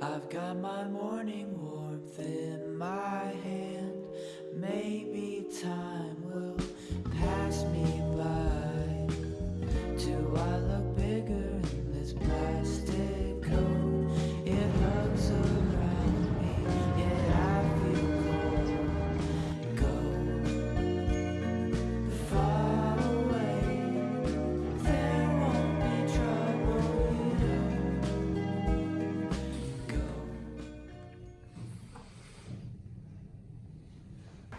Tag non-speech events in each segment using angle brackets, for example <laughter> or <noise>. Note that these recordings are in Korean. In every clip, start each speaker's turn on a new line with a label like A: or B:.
A: I've got my morning warmth in my hand. Maybe time will pass me by. Do I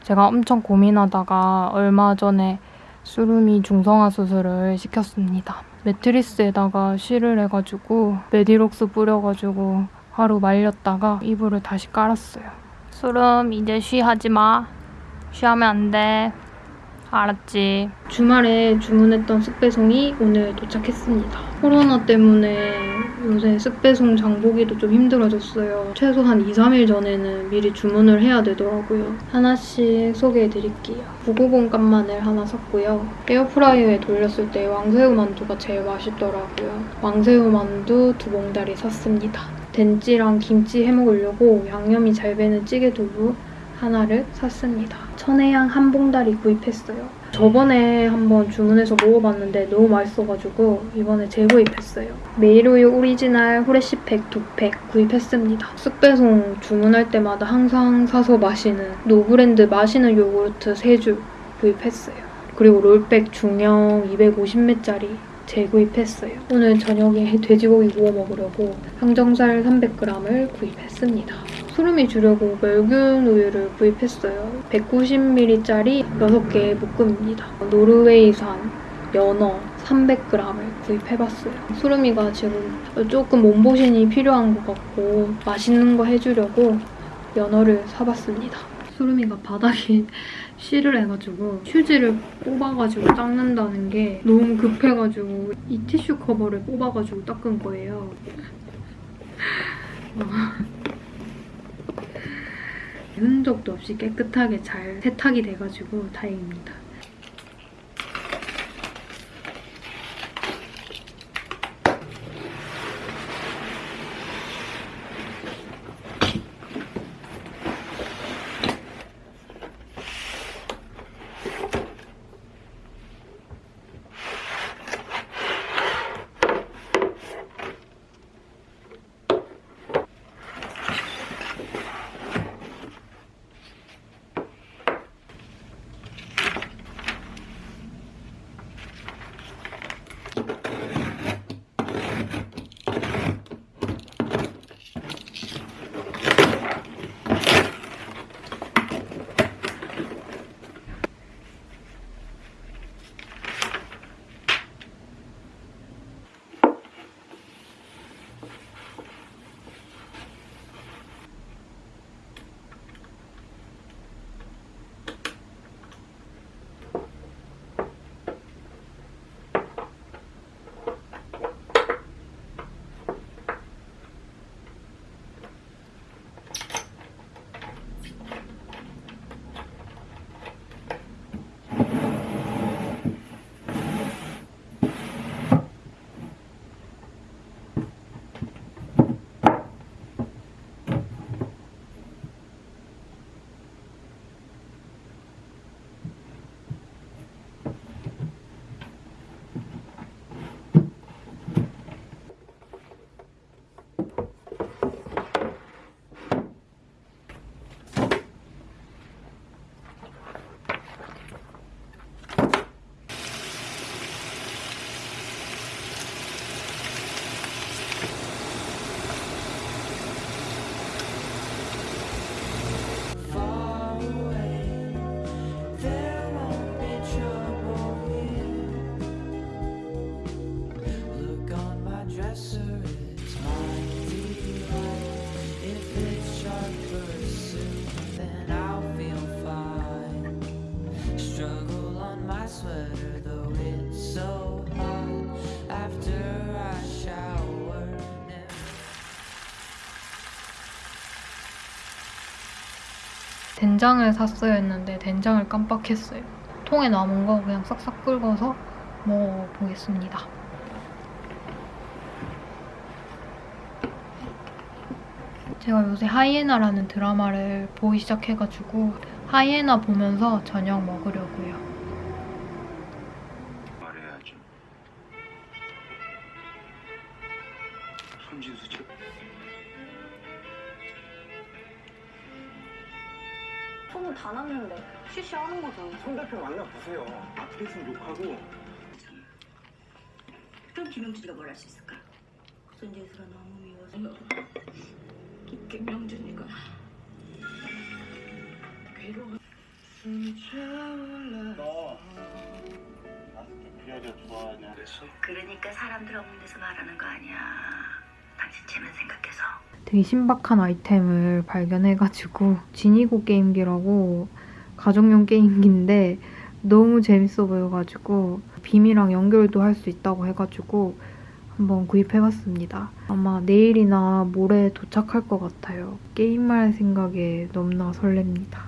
B: 제가 엄청 고민하다가 얼마 전에 수루미 중성화 수술을 시켰습니다. 매트리스에다가 실을 해가지고 메디록스 뿌려가지고 하루 말렸다가 이불을 다시 깔았어요. 수름 이제 쉬하지 마. 쉬하면 안 돼. 알았지. 주말에 주문했던 쓱배송이 오늘 도착했습니다. 코로나 때문에 요새 쓱배송 장보기도 좀 힘들어졌어요. 최소한 2, 3일 전에는 미리 주문을 해야 되더라고요. 하나씩 소개해드릴게요. 990 깐마늘 하나 샀고요. 에어프라이어에 돌렸을 때 왕새우 만두가 제일 맛있더라고요. 왕새우 만두 두 봉다리 샀습니다. 된찌랑 김치 해먹으려고 양념이 잘 배는 찌개 두부 하나를 샀습니다. 천혜향 한 봉다리 구입했어요. 저번에 한번 주문해서 먹어봤는데 너무 맛있어가지고 이번에 재구입했어요. 매일우유 오리지널 후레쉬팩 두 팩 구입했습니다. 쓱배송 주문할 때마다 항상 사서 마시는 노브랜드 마시는 요구르트 3줄 구입했어요. 그리고 롤백 중형 250ml짜리 재구입했어요. 오늘 저녁에 돼지고기 구워 먹으려고 항정살 300g을 구입했습니다. 수름이 주려고 멸균 우유를 구입했어요. 190ml짜리 6개의 묶음입니다. 노르웨이산 연어 300g을 구입해봤어요. 수름이가 지금 조금 몸보신이 필요한 것 같고 맛있는 거 해주려고 연어를 사봤습니다. 수름이가 바닥에 <laughs> 실을 해가지고 휴지를 뽑아가지고 닦는다는 게 너무 급해가지고 이 티슈 커버를 뽑아가지고 닦은 거예요. <laughs> 어. 흔적도 없이 깨끗하게 잘 세탁이 돼가지고 다행입니다. 된장을 샀어야 했는데 된장을 깜빡했어요. 통에 남은 거 그냥 싹싹 긁어서 먹어보겠습니다. 제가 요새 하이에나라는 드라마를 보기 시작해가지고 하이에나 보면서 저녁 먹으려고요.
C: 말해야죠. 손진수 저
D: 소문 다 났는데 쉬쉬 하는 거잖아.
C: 손 대표 만나 보세요. 앞에 있으면 욕하고
E: 그럼 김영준이가 뭘 할 수 있을까? 손재수가 너무 미워서 깊게 명준이가 괴로워
C: 너 나한테 그 여자 좋아하냐?
E: 그러니까 사람들 없는 데서 말하는 거 아니야 당신 쟤만 생각해서
B: 되게 신박한 아이템을 발견해가지고 지니고 게임기라고 가정용 게임기인데 너무 재밌어 보여가지고 빔이랑 연결도 할 수 있다고 해가지고 한번 구입해봤습니다. 아마 내일이나 모레 도착할 것 같아요. 게임할 생각에 너무나 설렙니다.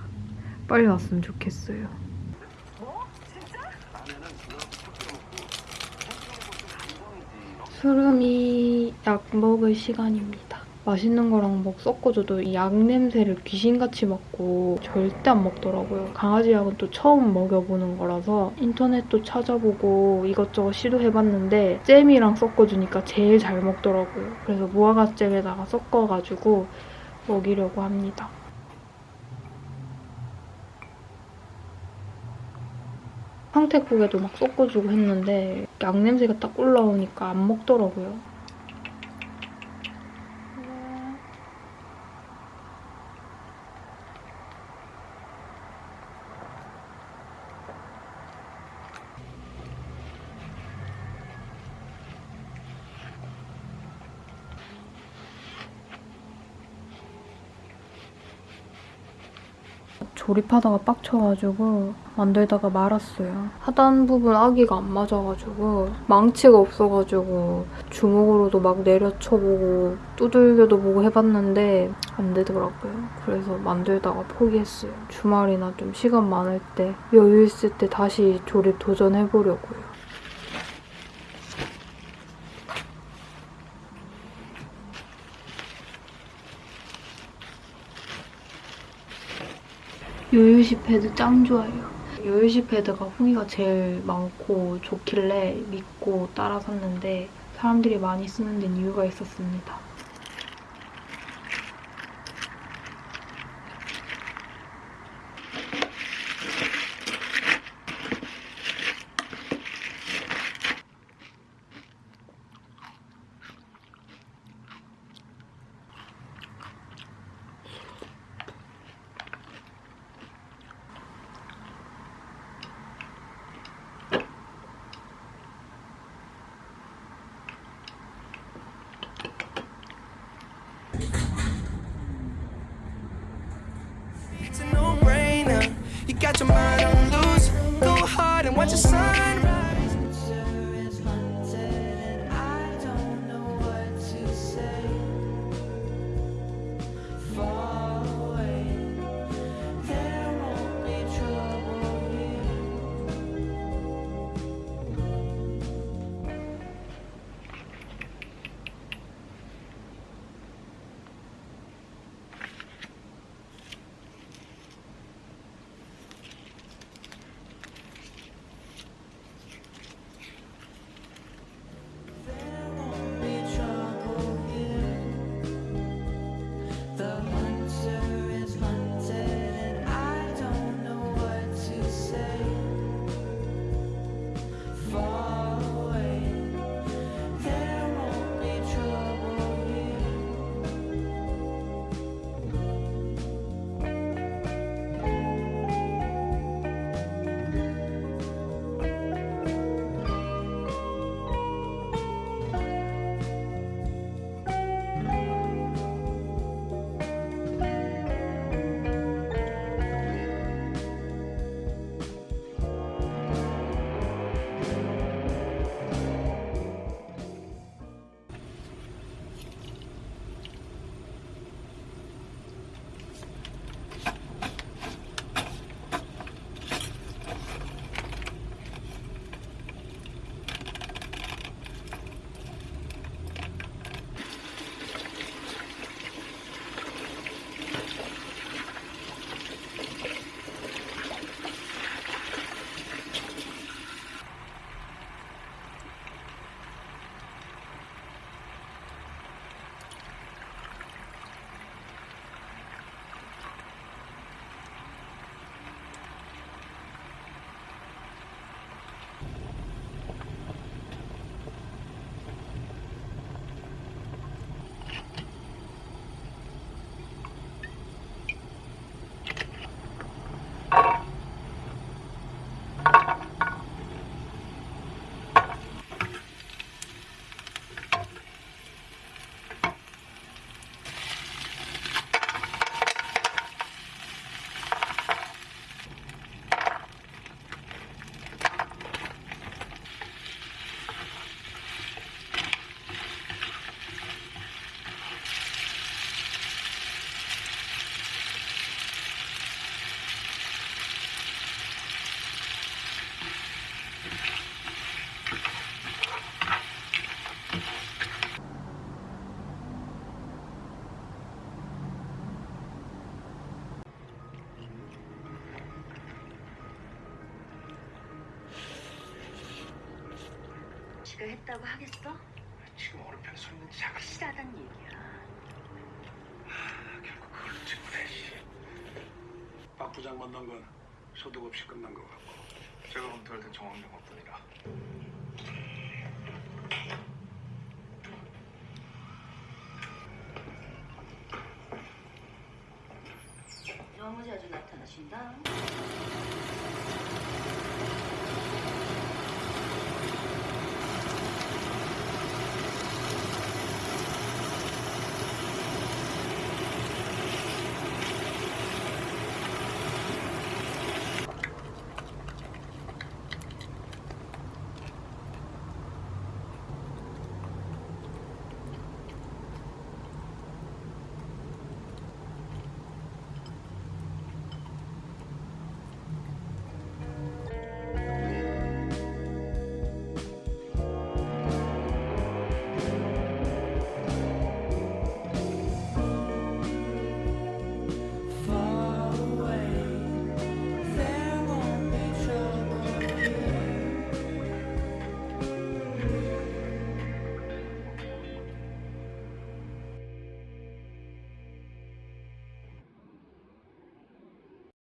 B: 빨리 왔으면 좋겠어요. 수름이 약 먹을 시간입니다. 맛있는 거랑 뭐 섞어줘도 이 약 냄새를 귀신같이 맡고 절대 안 먹더라고요. 강아지 약은 또 처음 먹여보는 거라서 인터넷도 찾아보고 이것저것 시도해봤는데 잼이랑 섞어주니까 제일 잘 먹더라고요. 그래서 무화과 잼에다가 섞어가지고 먹이려고 합니다. 황태국에도 막 섞어주고 했는데 약 냄새가 딱 올라오니까 안 먹더라고요. 조립하다가 빡쳐가지고 만들다가 말았어요. 하단 부분 아기가 안 맞아가지고 망치가 없어가지고 주먹으로도 막 내려쳐보고 두들겨도 보고 해봤는데 안 되더라고요. 그래서 만들다가 포기했어요. 주말이나 좀 시간 많을 때 여유 있을 때 다시 조립 도전해보려고요. 요요시 패드 짱 좋아해요. 요요시 패드가 후기가 제일 많고 좋길래 믿고 따라 샀는데 사람들이 많이 쓰는 데는 이유가 있었습니다.
A: just sign
E: 지가 했다고 하겠어?
C: 지금 어른편에 서 있는 자가
E: 확실하단 얘기야.
C: 결국 그걸로 증문해 씨. 박 부장 만난 건 소득 없이 끝난 것 같고 제가 검토할 땐 정황용 없더니라
E: 너무 자주 나타나신다.